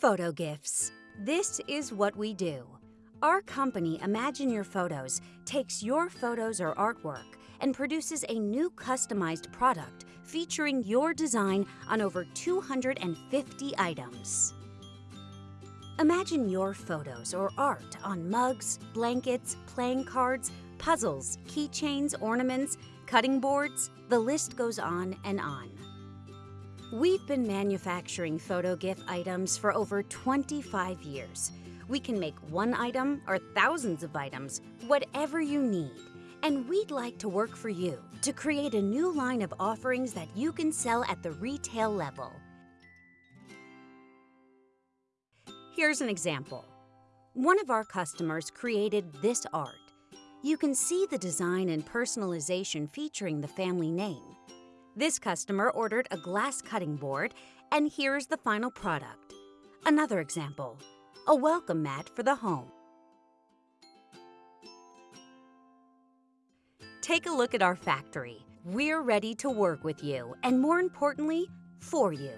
Photo gifts. This is what we do. Our company, Imagine Your Photos, takes your photos or artwork and produces a new customized product featuring your design on over 250 items. Imagine your photos or art on mugs, blankets, playing cards, puzzles, keychains, ornaments, cutting boards, the list goes on and on. We've been manufacturing photo gift items for over 25 years. We can make one item or thousands of items, whatever you need. And we'd like to work for you to create a new line of offerings that you can sell at the retail level. Here's an example. One of our customers created this art. You can see the design and personalization featuring the family name. This customer ordered a glass cutting board, and here's the final product. Another example, a welcome mat for the home. Take a look at our factory. We're ready to work with you, and more importantly, for you.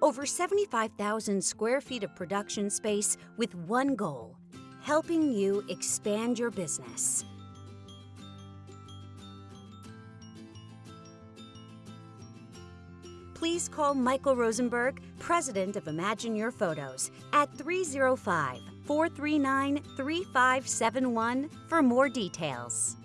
Over 75,000 square feet of production space with one goal, helping you expand your business. Please call Michael Rosenberg, president of Imagine Your Photos, at 305 439 3571 for more details.